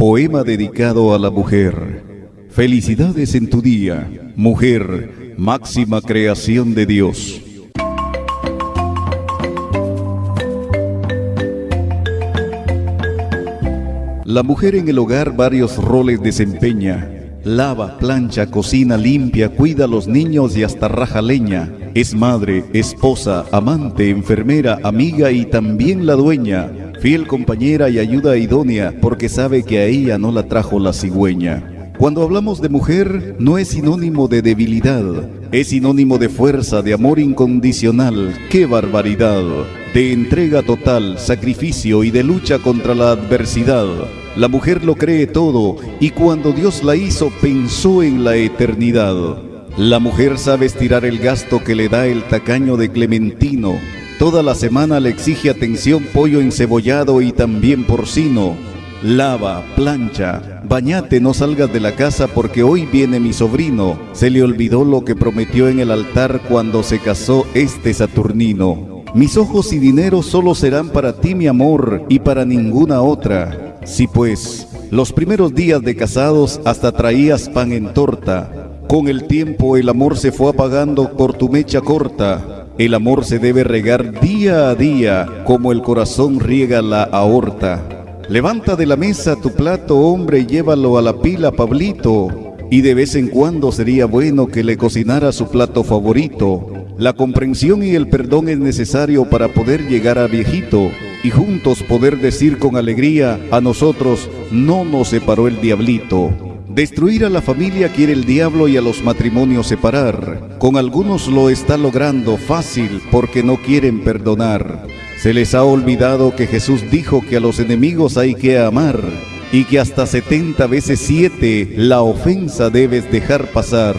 Poema dedicado a la mujer. Felicidades en tu día, mujer, máxima creación de Dios. La mujer en el hogar varios roles desempeña. Lava, plancha, cocina, limpia, cuida a los niños y hasta raja leña. Es madre, esposa, amante, enfermera, amiga y también la dueña. Fiel compañera y ayuda idónea porque sabe que a ella no la trajo la cigüeña. Cuando hablamos de mujer, no es sinónimo de debilidad, es sinónimo de fuerza, de amor incondicional. ¡Qué barbaridad! De entrega total, sacrificio y de lucha contra la adversidad. La mujer lo cree todo y cuando Dios la hizo pensó en la eternidad. La mujer sabe estirar el gasto que le da el tacaño de Clementino. Toda la semana le exige atención pollo encebollado y también porcino. Lava, plancha, bañate, no salgas de la casa porque hoy viene mi sobrino. Se le olvidó lo que prometió en el altar cuando se casó este Saturnino. Mis ojos y dinero solo serán para ti, mi amor, y para ninguna otra. Sí pues, los primeros días de casados hasta traías pan en torta. Con el tiempo el amor se fue apagando por tu mecha corta. El amor se debe regar día a día como el corazón riega la aorta. Levanta de la mesa tu plato, hombre, y llévalo a la pila, Pablito. Y de vez en cuando sería bueno que le cocinara su plato favorito. La comprensión y el perdón es necesario para poder llegar a viejito y juntos poder decir con alegría, a nosotros no nos separó el diablito. Destruir a la familia quiere el diablo y a los matrimonios separar. Con algunos lo está logrando fácil porque no quieren perdonar. Se les ha olvidado que Jesús dijo que a los enemigos hay que amar y que hasta 70 veces 7 la ofensa debes dejar pasar.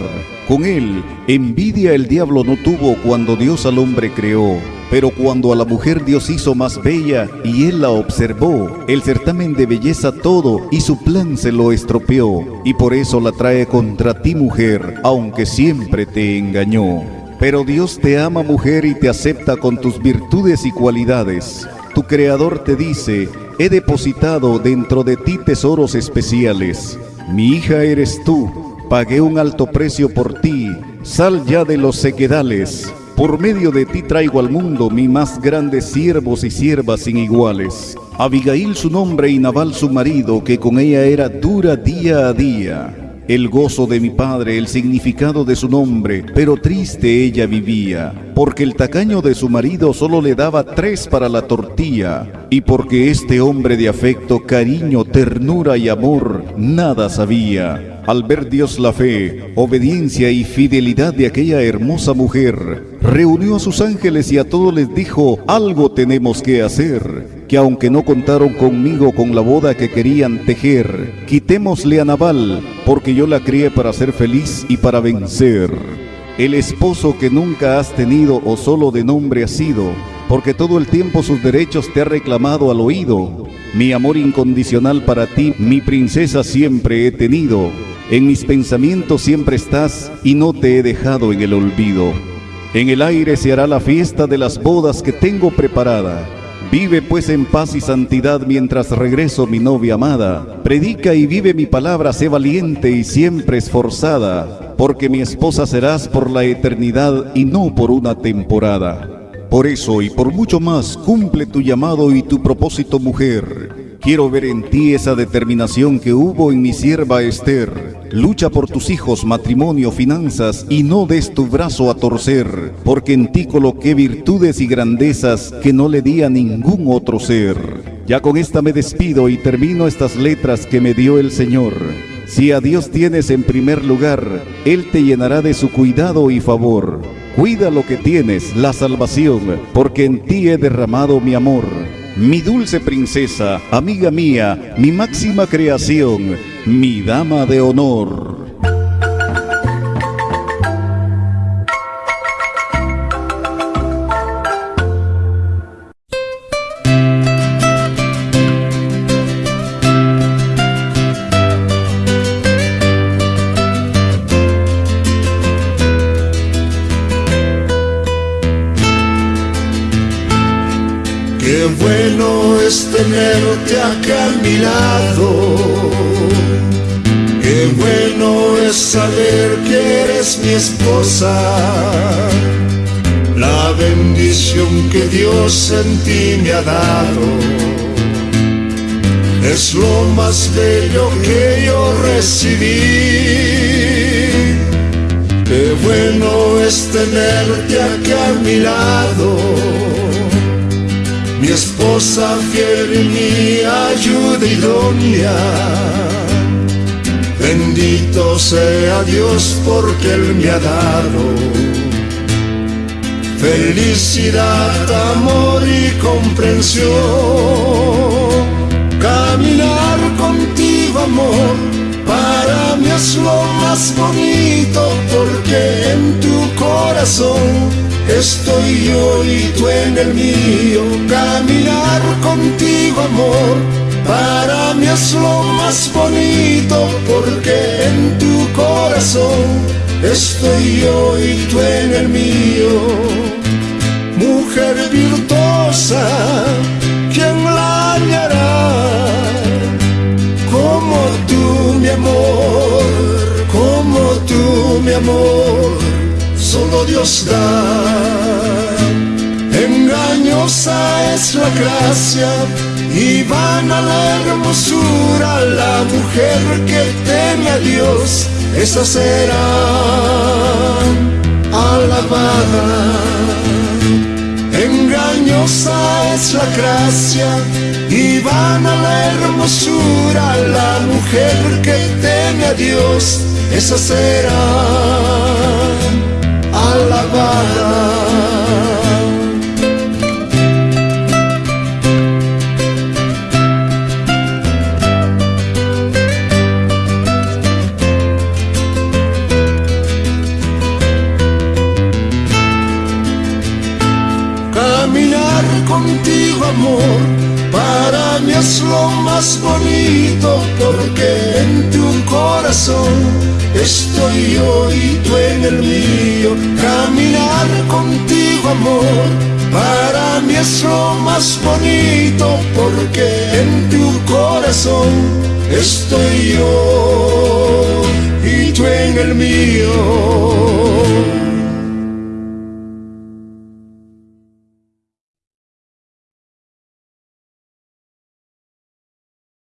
Con él, envidia el diablo no tuvo cuando Dios al hombre creó. Pero cuando a la mujer Dios hizo más bella y él la observó, el certamen de belleza todo y su plan se lo estropeó, y por eso la trae contra ti mujer, aunque siempre te engañó. Pero Dios te ama mujer y te acepta con tus virtudes y cualidades. Tu creador te dice, he depositado dentro de ti tesoros especiales. Mi hija eres tú, pagué un alto precio por ti, sal ya de los sequedales. Por medio de ti traigo al mundo mi más grandes siervos y siervas sin iguales. Abigail su nombre y Nabal su marido, que con ella era dura día a día. El gozo de mi padre, el significado de su nombre, pero triste ella vivía, porque el tacaño de su marido solo le daba tres para la tortilla, y porque este hombre de afecto, cariño, ternura y amor, nada sabía. Al ver Dios la fe, obediencia y fidelidad de aquella hermosa mujer, reunió a sus ángeles y a todos les dijo, algo tenemos que hacer, que aunque no contaron conmigo con la boda que querían tejer, quitémosle a Naval, porque yo la crié para ser feliz y para vencer. El esposo que nunca has tenido o solo de nombre has sido, porque todo el tiempo sus derechos te ha reclamado al oído. Mi amor incondicional para ti, mi princesa siempre he tenido. En mis pensamientos siempre estás y no te he dejado en el olvido. En el aire se hará la fiesta de las bodas que tengo preparada. Vive pues en paz y santidad mientras regreso mi novia amada. Predica y vive mi palabra, sé valiente y siempre esforzada, porque mi esposa serás por la eternidad y no por una temporada. Por eso y por mucho más, cumple tu llamado y tu propósito mujer Quiero ver en ti esa determinación que hubo en mi sierva Esther. Lucha por tus hijos, matrimonio, finanzas y no des tu brazo a torcer, porque en ti coloqué virtudes y grandezas que no le di a ningún otro ser. Ya con esta me despido y termino estas letras que me dio el Señor. Si a Dios tienes en primer lugar, Él te llenará de su cuidado y favor. Cuida lo que tienes, la salvación, porque en ti he derramado mi amor mi dulce princesa, amiga mía, mi máxima creación, mi dama de honor. Qué bueno es tenerte acá a mi lado eres mi esposa, la bendición que Dios en ti me ha dado. Es lo más bello que yo recibí Qué bueno es tenerte aquí a mi lado, mi esposa fiel y mi ayuda idónea. Bendito sea Dios porque Él me ha dado felicidad, amor y comprensión. Caminar contigo, amor para mí es lo más bonito porque en tu corazón estoy yo y tú en el mío. Caminar contigo, amor, para mí es lo más bonito porque en tu corazón estoy yo y tú en el mío. Mujer virtuosa, ¿quién la hallará? mi amor, como tú, mi amor, solo Dios da. Engañosa es la gracia y vana la hermosura, la mujer que teme a Dios, esa será alabada. Engañosa es la gracia y vana la hermosura, la mujer que teme a Dios, esa será más bonito porque en tu corazón estoy yo y tú en el mío. Caminar contigo amor, para mí es lo más bonito porque en tu corazón estoy yo y tú en el mío.